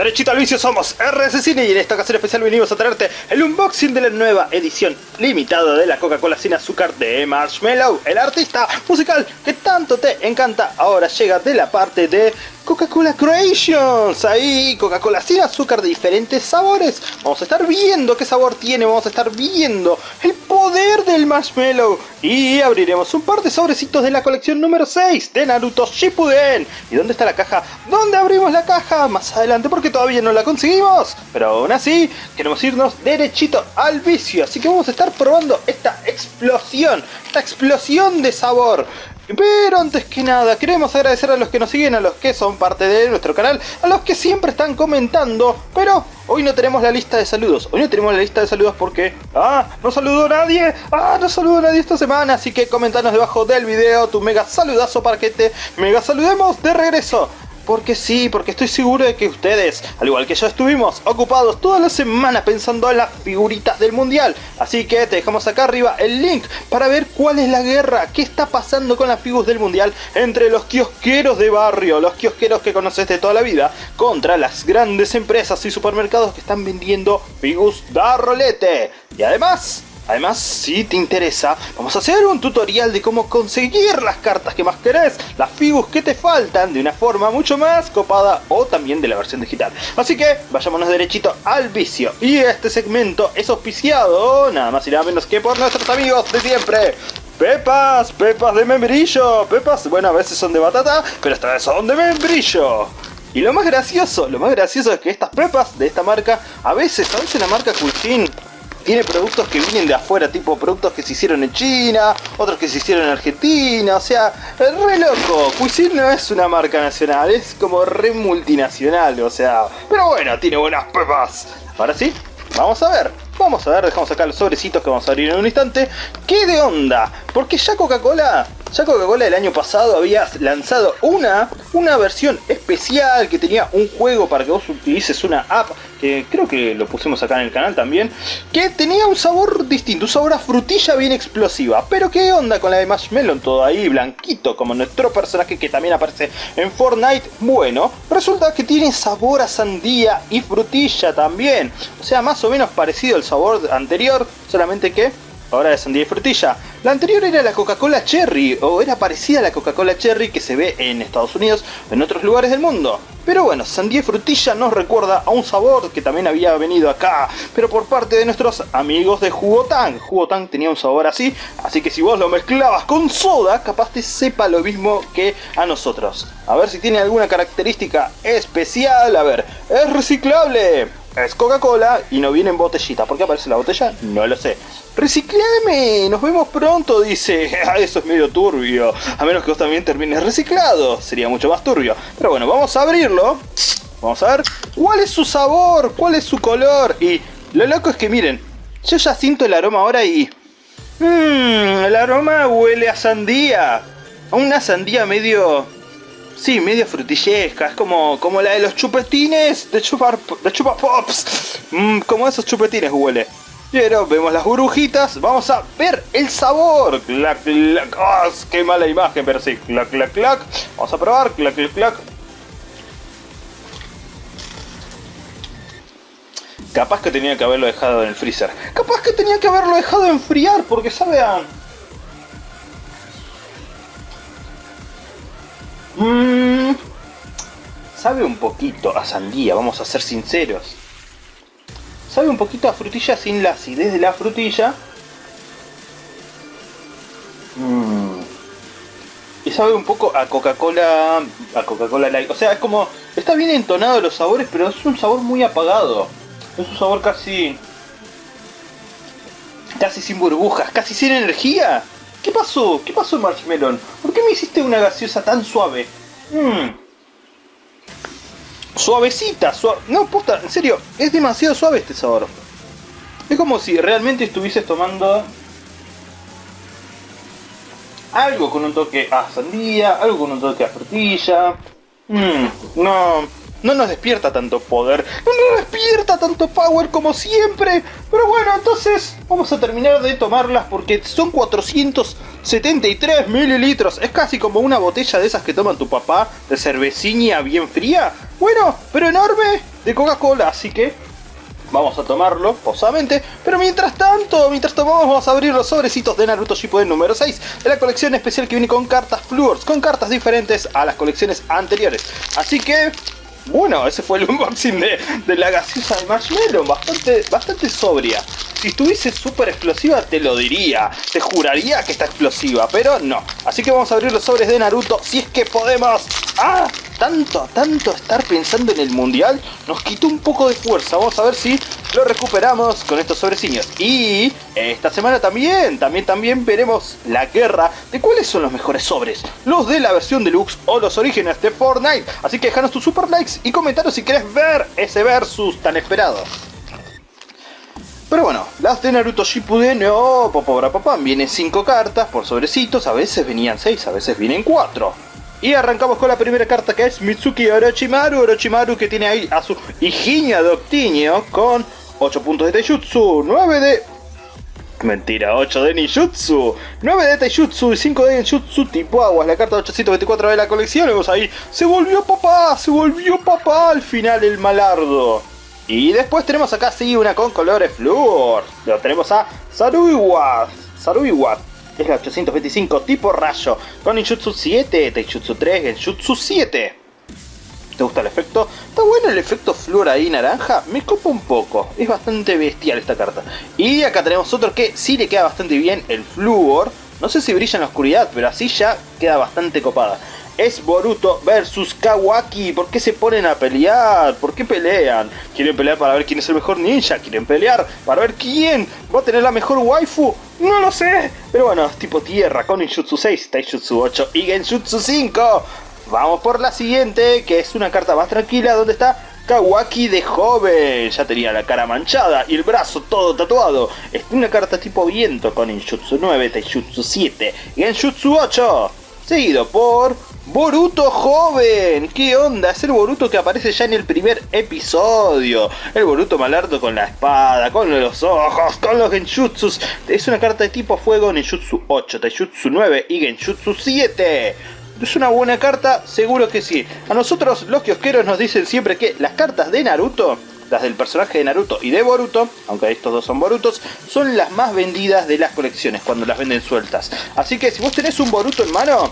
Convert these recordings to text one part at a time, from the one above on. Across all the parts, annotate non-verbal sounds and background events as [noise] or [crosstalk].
Derechito al vicio somos RS Cine y en esta ocasión especial venimos a traerte el unboxing de la nueva edición limitada de la Coca-Cola sin azúcar de Marshmallow, el artista musical que tanto te encanta. Ahora llega de la parte de Coca-Cola Creations, ahí Coca-Cola sin azúcar de diferentes sabores. Vamos a estar viendo qué sabor tiene, vamos a estar viendo el poder del marshmallow y abriremos un par de sobrecitos de la colección número 6 de Naruto Shippuden. ¿Y dónde está la caja? ¿Dónde abrimos la caja? Más adelante porque todavía no la conseguimos. Pero aún así queremos irnos derechito al vicio, así que vamos a estar probando esta explosión, esta explosión de sabor. Pero antes que nada, queremos agradecer a los que nos siguen, a los que son parte de nuestro canal, a los que siempre están comentando, pero hoy no tenemos la lista de saludos. Hoy no tenemos la lista de saludos porque... ¡Ah! ¡No saludó nadie! ¡Ah! ¡No saludó nadie esta semana! Así que comentanos debajo del video tu mega saludazo para que te mega saludemos de regreso. Porque sí, porque estoy seguro de que ustedes, al igual que yo, estuvimos ocupados toda la semana pensando en las figuritas del mundial. Así que te dejamos acá arriba el link para ver cuál es la guerra, qué está pasando con las figuras del mundial entre los kiosqueros de barrio, los kiosqueros que conoces de toda la vida, contra las grandes empresas y supermercados que están vendiendo figuras da rolete. Y además, Además, si te interesa, vamos a hacer un tutorial de cómo conseguir las cartas que más querés, las figuras que te faltan de una forma mucho más copada o también de la versión digital. Así que vayámonos derechito al vicio. Y este segmento es auspiciado nada más y nada menos que por nuestros amigos de siempre. Pepas, pepas de membrillo, pepas, bueno a veces son de batata, pero esta vez son de membrillo. Y lo más gracioso, lo más gracioso es que estas pepas de esta marca, a veces, a veces la marca Cuisine tiene productos que vienen de afuera, tipo productos que se hicieron en China, otros que se hicieron en Argentina, o sea, re loco. Cuisine no es una marca nacional, es como re multinacional, o sea, pero bueno, tiene buenas pepas. Ahora sí, vamos a ver. Vamos a ver, dejamos acá los sobrecitos que vamos a abrir en un instante. ¿Qué de onda? Porque ya Coca-Cola ya Coca-Cola el año pasado había lanzado una, una versión especial que tenía un juego para que vos utilices una app, que creo que lo pusimos acá en el canal también, que tenía un sabor distinto, un sabor a frutilla bien explosiva. Pero qué onda con la de Marshmallow, todo ahí blanquito, como nuestro personaje que también aparece en Fortnite. Bueno, resulta que tiene sabor a sandía y frutilla también. O sea, más o menos parecido al sabor anterior, solamente que ahora de sandía y frutilla. La anterior era la Coca-Cola Cherry, o era parecida a la Coca-Cola Cherry que se ve en Estados Unidos o en otros lugares del mundo. Pero bueno, sandía y frutilla nos recuerda a un sabor que también había venido acá, pero por parte de nuestros amigos de Jugotang. Jugotang tenía un sabor así, así que si vos lo mezclabas con soda, capaz te sepa lo mismo que a nosotros. A ver si tiene alguna característica especial, a ver, es reciclable, es Coca-Cola y no viene en botellita. ¿Por qué aparece la botella? No lo sé. ¡Reciclame! Nos vemos pronto, dice. [laughs] Ah, eso es medio turbio. A menos que vos también termines reciclado. Sería mucho más turbio. Pero bueno, vamos a abrirlo. Vamos a ver cuál es su sabor, cuál es su color. Y lo loco es que miren, yo ya siento el aroma ahora y... Mmm, el aroma huele a sandía. A una sandía medio... Sí, medio frutillesca, es como, como la de los chupetines de chupar de chupa pops. Mmm, como esos chupetines huele. Pero vemos las burbujitas, vamos a ver el sabor. Clac, clac, oh, qué mala imagen, pero sí, clac, clac, clac. Vamos a probar, clac, clac, clac. Capaz que tenía que haberlo dejado en el freezer. Capaz que tenía que haberlo dejado enfriar, porque sabe a... Mmm... sabe un poquito a sandía, vamos a ser sinceros. Sabe un poquito a frutilla sin la acidez de la frutilla. Mm. Y sabe un poco a Coca-Cola. A Coca-Cola Light. O sea, es como. Está bien entonado los sabores, pero es un sabor muy apagado. Es un sabor casi. Casi sin burbujas, casi sin energía. ¿Qué pasó? ¿Qué pasó, Marshmallow? ¿Por qué me hiciste una gaseosa tan suave? Mmm suavecita, no, puta, en serio, es demasiado suave este sabor. Es como si realmente estuvieses tomando algo con un toque a sandía, algo con un toque a frutilla. Mmm, no, no nos despierta tanto poder, no nos despierta tanto power como siempre. Pero bueno, entonces vamos a terminar de tomarlas porque son 473 mililitros. Es casi como una botella de esas que toma tu papá de cervecina bien fría. Bueno, pero enorme de Coca-Cola, así que vamos a tomarlo posamente. Pero mientras tanto, mientras tomamos, vamos a abrir los sobrecitos de Naruto Shippuden número 6 de la colección especial que viene con cartas Fluors, con cartas diferentes a las colecciones anteriores. Así que bueno, ese fue el unboxing de, la gaseosa de Marshmallow, bastante, bastante sobria. Si estuviese súper explosiva te lo diría, te juraría que está explosiva, pero no. Así que vamos a abrir los sobres de Naruto si es que podemos. ¡Ah! Tanto, tanto estar pensando en el mundial nos quitó un poco de fuerza. Vamos a ver si lo recuperamos con estos sobreciños. Y esta semana también, también, también veremos la guerra de cuáles son los mejores sobres. Los de la versión deluxe o los orígenes de Fortnite. Así que déjanos tus super likes y comentaros si querés ver ese versus tan esperado. Pero bueno, las de Naruto Shippuden, no, papá, papá, vienen 5 cartas por sobrecitos, a veces venían 6, a veces vienen 4. Y arrancamos con la primera carta que es Mitsuki Orochimaru, Orochimaru que tiene ahí a su hijiña de Octinio con 8 puntos de Taijutsu, 9 de... Mentira, 8 de Nijutsu, 9 de Taijutsu y 5 de Genjutsu tipo aguas, la carta 824 de la colección, vemos ahí, se volvió papá, se volvió papá al final el malardo. Y después tenemos acá sí una con colores flúor. Lo tenemos a Saruiwa. Saruiwa. Es la 825 tipo rayo. Con Ninjutsu 7, Taijutsu 3, Genjutsu 7. ¿Te gusta el efecto? Está bueno el efecto flúor ahí naranja. Me copa un poco. Es bastante bestial esta carta. Y acá tenemos otro que sí le queda bastante bien el flúor. No sé si brilla en la oscuridad, pero así ya queda bastante copada es Boruto versus Kawaki. ¿Por qué se ponen a pelear? ¿Por qué pelean? ¿Quieren pelear para ver quién es el mejor ninja? ¿Quieren pelear para ver quién va a tener la mejor waifu? No lo sé. Pero bueno, tipo tierra con Ninjutsu 6, Taijutsu 8 y Genjutsu 5. Vamos por la siguiente, que es una carta más tranquila donde está Kawaki de joven. Ya tenía la cara manchada y el brazo todo tatuado. Es una carta tipo viento con Ninjutsu 9, Taijutsu 7 y Genjutsu 8. Seguido por Boruto joven, ¿qué onda? Es el Boruto que aparece ya en el primer episodio. El Boruto malardo con la espada, con los ojos, con los genjutsus. Es una carta de tipo fuego, Ninjutsu 8, Taijutsu 9 y Genjutsu 7. ¿Es una buena carta? Seguro que sí. A nosotros los kiosqueros nos dicen siempre que las cartas de Naruto, las del personaje de Naruto y de Boruto, aunque estos dos son Borutos, son las más vendidas de las colecciones cuando las venden sueltas. Así que si vos tenés un Boruto en mano,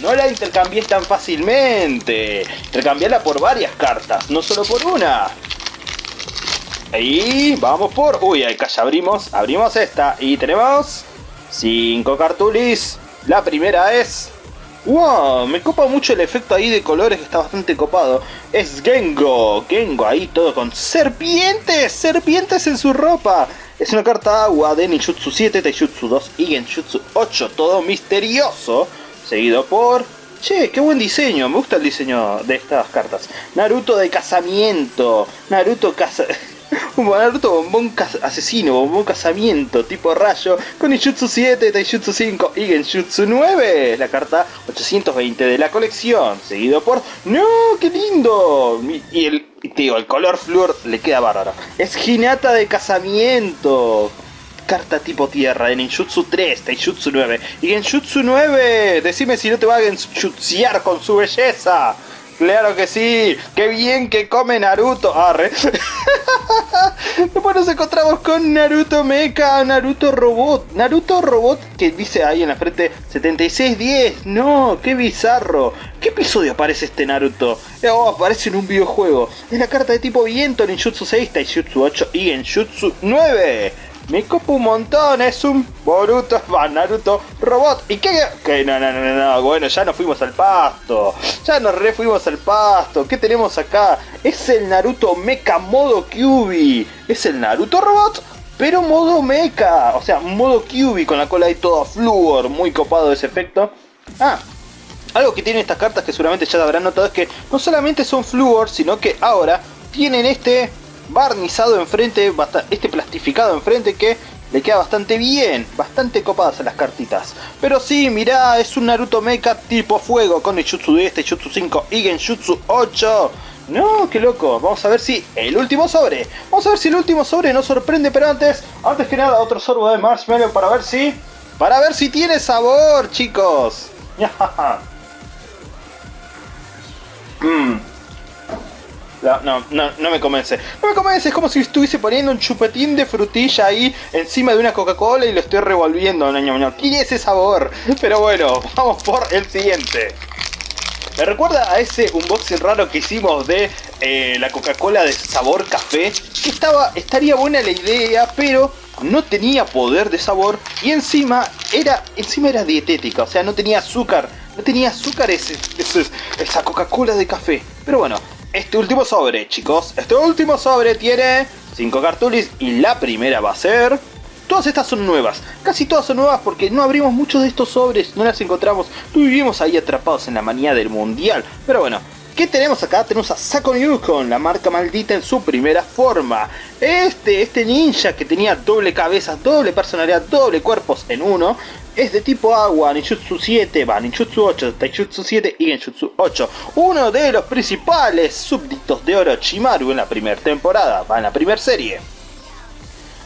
no la intercambies tan fácilmente. Intercambiala por varias cartas, no solo por una. Ahí, vamos por... Uy, acá ya abrimos, abrimos esta y tenemos... 5 cartulis. La primera es... ¡Wow! Me copa mucho el efecto ahí de colores que está bastante copado. Es Gengo. Gengo ahí todo con serpientes. Serpientes en su ropa. Es una carta agua de Ninjutsu 7, Taijutsu 2 y Genjutsu 8. Todo misterioso seguido por... Che, qué buen diseño, me gusta el diseño de estas cartas. Naruto de casamiento, Naruto casa... [laughs] Naruto bombón asesino, bombón casamiento, tipo rayo, con Ijutsu 7, Taijutsu 5 y Genjutsu 9, la carta 820 de la colección, seguido por... ¡No, qué lindo! Y el, tío, el color flor le queda bárbaro. Es Hinata de casamiento, carta tipo tierra de Ninjutsu 3, Taijutsu 9. Y Genjutsu 9, decime si no te va a genjutsear con su belleza. Claro que sí, qué bien que come Naruto. Arre. [laughs] Después nos encontramos con Naruto Mecha, Naruto Robot. Naruto Robot que dice ahí en la frente 7610. No, qué bizarro. ¿Qué episodio aparece este Naruto? Oh, aparece en un videojuego. Es la carta de tipo viento, Ninjutsu 6, Taijutsu 8 y Genjutsu 9. Me copa un montón, es un Boruto, [laughs] Naruto, robot. ¿Y qué? Que no, no, no, no, bueno, ya nos fuimos al pasto. Ya nos refuimos al pasto. ¿Qué tenemos acá? Es el Naruto Mecha modo QB. Es el Naruto robot, pero modo mecha. O sea, modo QB con la cola ahí toda fluor. Muy copado ese efecto. Ah, algo que tienen estas cartas que seguramente ya habrán notado es que no solamente son fluor, sino que ahora tienen este barnizado enfrente, este plastificado enfrente que le queda bastante bien, bastante copadas las cartitas. Pero sí, mirá, es un Naruto Mecha tipo fuego con el Jutsu 10, este Jutsu 5 y Genjutsu 8. No, qué loco. Vamos a ver si el último sobre. Vamos a ver si el último sobre nos sorprende, pero antes, antes que nada, otro sorbo de marshmallow para ver si... Para ver si tiene sabor, chicos. mmm [laughs] No, no, no, no me convence. No me convence, es como si estuviese poniendo un chupetín de frutilla ahí encima de una Coca-Cola y lo estoy revolviendo. Tiene ese sabor. Pero bueno, vamos por el siguiente. Me recuerda a ese unboxing raro que hicimos de eh, la Coca-Cola de sabor café. Que estaba, estaría buena la idea, pero no tenía poder de sabor y encima era, encima era dietética, o sea, no tenía azúcar. No tenía azúcar ese, esa Coca-Cola de café. Pero bueno, este último sobre, chicos. Este último sobre tiene 5 cartulis y la primera va a ser... Todas estas son nuevas, casi todas son nuevas porque no abrimos muchos de estos sobres, no las encontramos, vivimos ahí atrapados en la manía del mundial. Pero bueno, ¿Qué tenemos acá? Tenemos a Sako con la marca maldita en su primera forma. Este, este ninja que tenía doble cabeza, doble personalidad, doble cuerpos en uno, es de tipo agua, Ninjutsu 7, va, Ninjutsu 8, Taijutsu 7 y Genjutsu 8. Uno de los principales súbditos de Orochimaru en la primera temporada, va en la primera serie.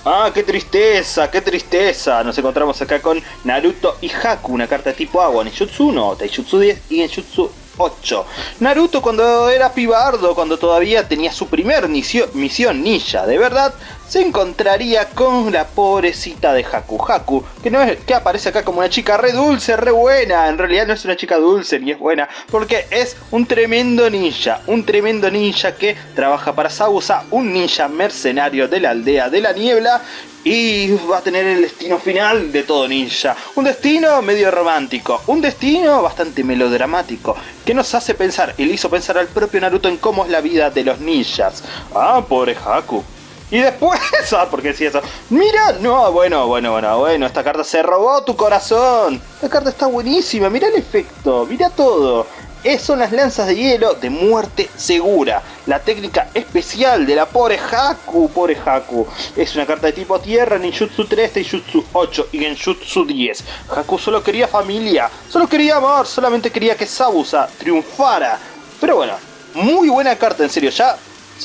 Ah, qué tristeza, qué tristeza. Nos encontramos acá con Naruto y Haku, una carta tipo agua, Ninjutsu 1, Taijutsu 10 y Genjutsu 8. Naruto cuando era pibardo, cuando todavía tenía su primer misión ninja, de verdad, se encontraría con la pobrecita de Haku. Haku, que, no es, que aparece acá como una chica re dulce, re buena. En realidad no es una chica dulce ni es buena, porque es un tremendo ninja. Un tremendo ninja que trabaja para Sausa, un ninja mercenario de la aldea de la niebla y va a tener el destino final de todo ninja. Un destino medio romántico, un destino bastante melodramático, que nos hace pensar, y le hizo pensar al propio Naruto en cómo es la vida de los ninjas. Ah, pobre Haku. Y después, [laughs] ah, ¿por qué decía eso? Mira, no, bueno, bueno, bueno, bueno, esta carta se robó tu corazón. Esta carta está buenísima, mira el efecto, mira todo. Es, son las lanzas de hielo de muerte segura. La técnica especial de la pobre Haku, pobre Haku. Es una carta de tipo tierra, Ninjutsu 3, Taijutsu 8 y Genjutsu 10. Haku solo quería familia, solo quería amor, solamente quería que Sabusa triunfara. Pero bueno, muy buena carta, en serio, ya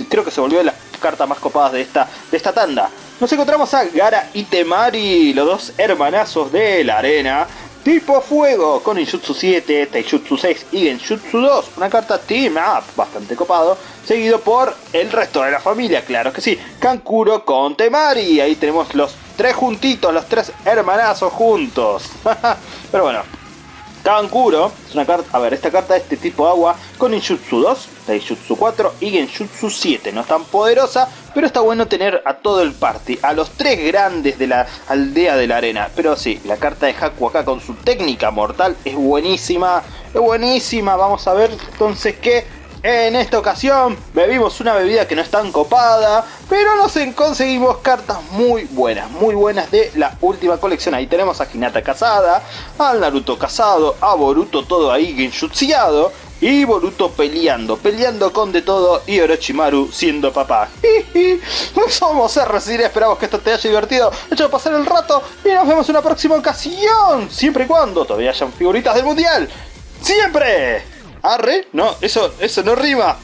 creo que se volvió la carta más copadas de esta, de esta tanda. Nos encontramos a Gara y Temari, los dos hermanazos de la arena. Tipo Fuego con Injutsu 7, Taijutsu 6 y Genjutsu 2. Una carta Team Up bastante copado. Seguido por el resto de la familia, claro que sí. Kankuro con Temari. Ahí tenemos los tres juntitos, los tres hermanazos juntos. [laughs] Pero bueno, Kankuro es una carta, a ver, esta carta es de tipo agua con Injutsu 2, Taijutsu 4 y Genjutsu 7. No es tan poderosa, pero está bueno tener a todo el party, a los tres grandes de la aldea de la arena. Pero sí, la carta de Haku acá con su técnica mortal es buenísima, es buenísima. Vamos a ver entonces qué en esta ocasión bebimos una bebida que no es tan copada, pero nos conseguimos cartas muy buenas, muy buenas de la última colección. Ahí tenemos a Hinata casada, al Naruto casado, a Boruto todo ahí genjutseado, y Boruto peleando, peleando con de todo y Orochimaru siendo papá. [laughs] Somos RCD, esperamos que esto te haya divertido, hecho pasar el rato y nos vemos en una próxima ocasión, siempre y cuando todavía hayan figuritas del mundial. ¡Siempre! ¿Arre? No, eso, eso no rima.